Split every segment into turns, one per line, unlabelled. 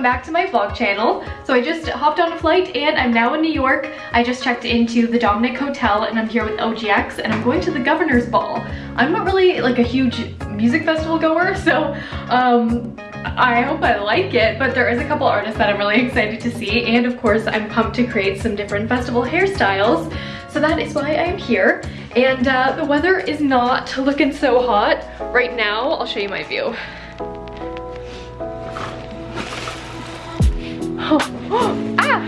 welcome back to my vlog channel. So I just hopped on a flight and I'm now in New York. I just checked into the Dominick Hotel and I'm here with OGX and I'm going to the Governor's Ball. I'm not really like a huge music festival goer, so um, I hope I like it, but there is a couple artists that I'm really excited to see and of course I'm pumped to create some different festival hairstyles. So that is why I'm here. And uh, the weather is not looking so hot. Right now, I'll show you my view. Oh, ah!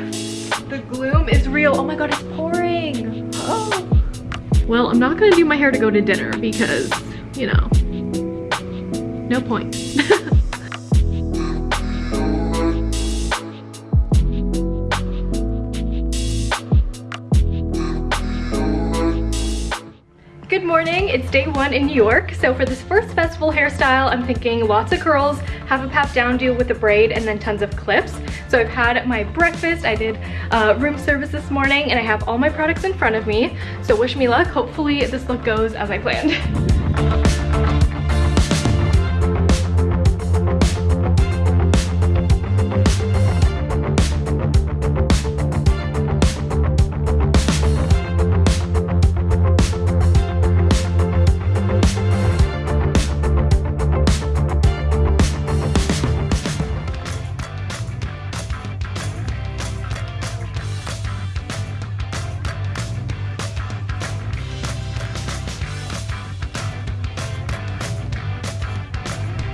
The gloom is real. Oh my god, it's pouring. Oh. Well, I'm not gonna do my hair to go to dinner because, you know, no point. morning, it's day one in New York. So for this first festival hairstyle, I'm thinking lots of curls, have a pat down do with a braid, and then tons of clips. So I've had my breakfast, I did uh, room service this morning, and I have all my products in front of me. So wish me luck. Hopefully this look goes as I planned.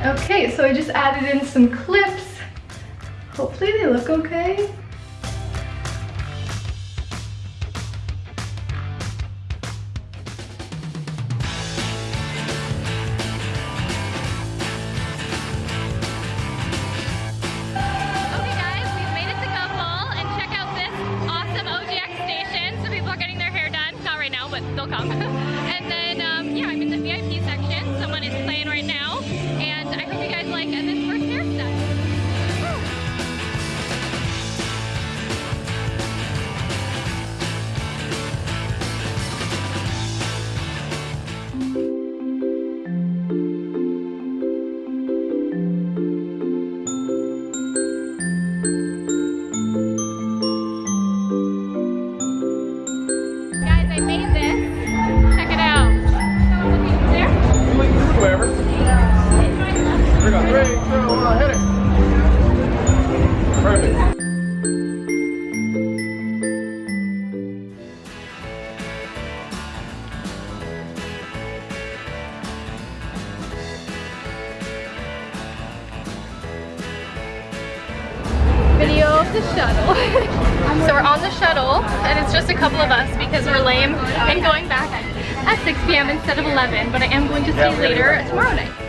Okay, so I just added in some clips. Hopefully they look okay. so we're on the shuttle and it's just a couple of us because we're lame and going back at 6 p.m. instead of 11, but I am going to stay later tomorrow night.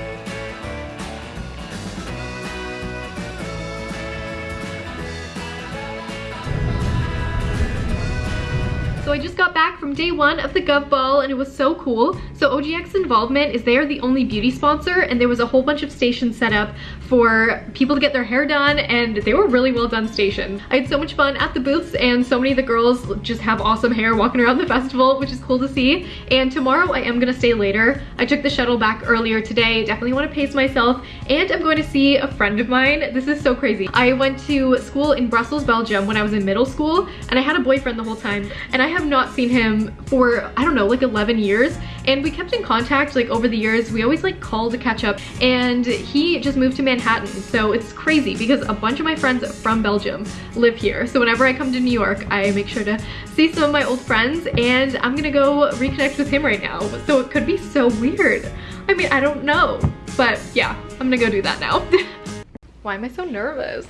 So I just got back from day one of the Gov Ball and it was so cool. So OGX Involvement is they are the only beauty sponsor and there was a whole bunch of stations set up for people to get their hair done and they were really well done stations. I had so much fun at the booths and so many of the girls just have awesome hair walking around the festival, which is cool to see. And tomorrow I am gonna stay later. I took the shuttle back earlier today, definitely wanna pace myself and I'm going to see a friend of mine. This is so crazy. I went to school in Brussels, Belgium when I was in middle school and I had a boyfriend the whole time and I have not seen him for, I don't know, like 11 years. And we kept in contact like over the years. We always like called to catch up and he just moved to Manhattan. So it's crazy because a bunch of my friends from Belgium live here. So whenever I come to New York, I make sure to see some of my old friends and I'm gonna go reconnect with him right now. So it could be so weird. I mean, I don't know, but yeah, I'm gonna go do that now. Why am I so nervous?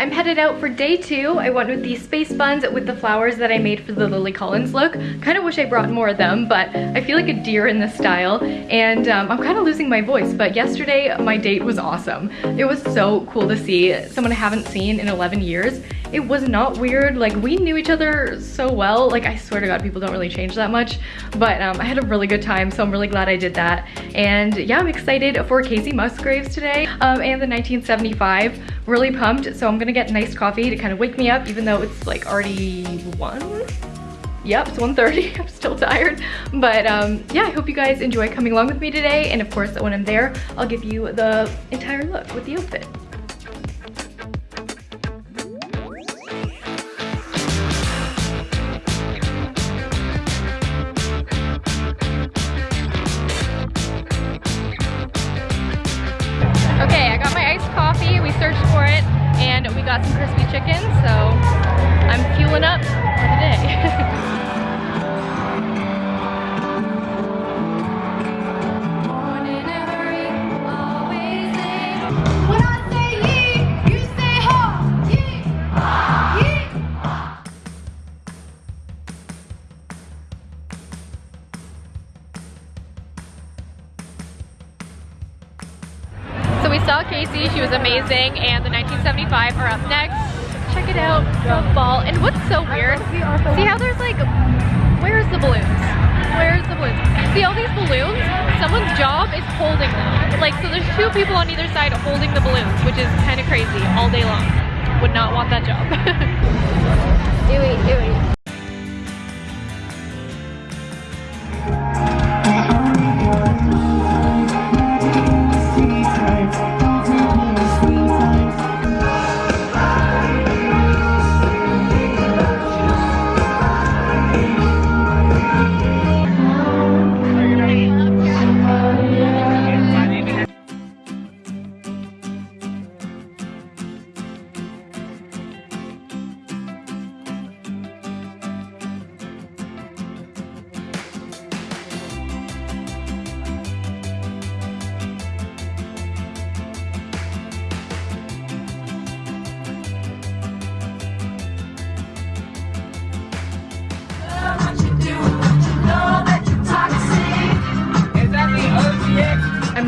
I'm headed out for day two. I went with these space buns with the flowers that I made for the Lily Collins look. Kind of wish I brought more of them, but I feel like a deer in this style. And um, I'm kind of losing my voice, but yesterday my date was awesome. It was so cool to see someone I haven't seen in 11 years. It was not weird. Like we knew each other so well. Like I swear to God, people don't really change that much. But um, I had a really good time, so I'm really glad I did that. And yeah, I'm excited for Kacey Musgraves today um, and the 1975. Really pumped. So I'm gonna get nice coffee to kind of wake me up, even though it's like already one. Yep, it's 1.30. I'm still tired. But um, yeah, I hope you guys enjoy coming along with me today. And of course, when I'm there, I'll give you the entire look with the outfit. We saw Kacey, she was amazing, and the 1975 are up next. Check it out, the Ball. And what's so weird, see how there's like, where's the balloons? Where's the balloons? See all these balloons? Someone's job is holding them. Like, so there's two people on either side holding the balloons, which is kind of crazy all day long. Would not want that job.
Ewy, ewy.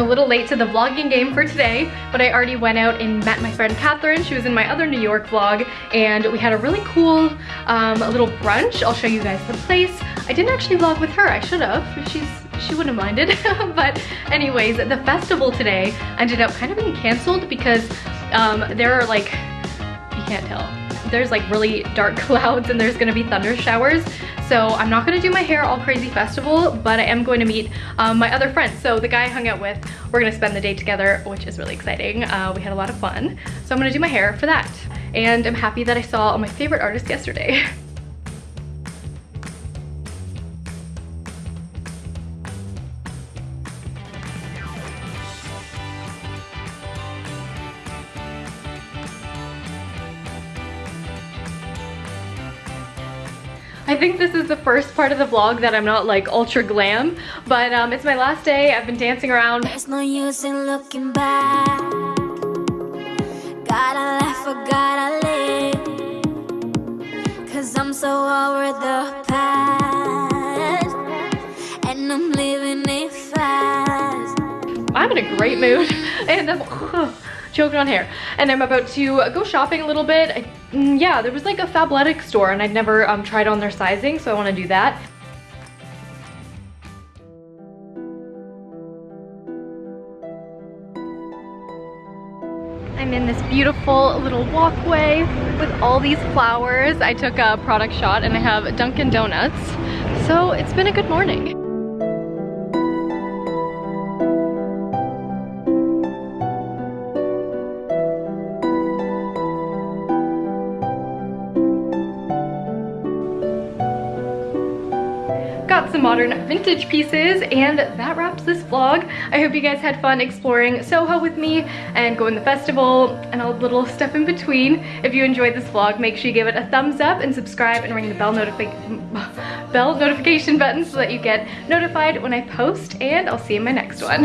A little late to the vlogging game for today, but I already went out and met my friend Catherine. She was in my other New York vlog, and we had a really cool um, little brunch. I'll show you guys the place. I didn't actually vlog with her. I should have. She's she wouldn't have minded. but anyways, the festival today ended up kind of being canceled because um, there are like, you can't tell. There's like really dark clouds and there's gonna be thunder showers. So I'm not gonna do my hair all crazy festival, but I am going to meet um, my other friends. So the guy I hung out with, we're gonna spend the day together, which is really exciting. Uh, we had a lot of fun. So I'm gonna do my hair for that. And I'm happy that I saw all my favorite artists yesterday. I think this is the first part of the vlog that I'm not like ultra glam, but um, it's my last day. I've been dancing around.
There's no use in looking back. Gotta laugh or gotta live. Cause I'm so over the past. And I'm living it fast.
I'm in a great mood and I'm choking on hair. And I'm about to go shopping a little bit. I, mm, yeah, there was like a Fabletics store and I'd never um, tried on their sizing, so I wanna do that. I'm in this beautiful little walkway with all these flowers. I took a product shot and I have Dunkin' Donuts. So it's been a good morning. Some modern vintage pieces and that wraps this vlog. I hope you guys had fun exploring Soho with me and going to the festival and all the little stuff in between. If you enjoyed this vlog, make sure you give it a thumbs up and subscribe and ring the bell, notifi bell notification button so that you get notified when I post and I'll see you in my next
one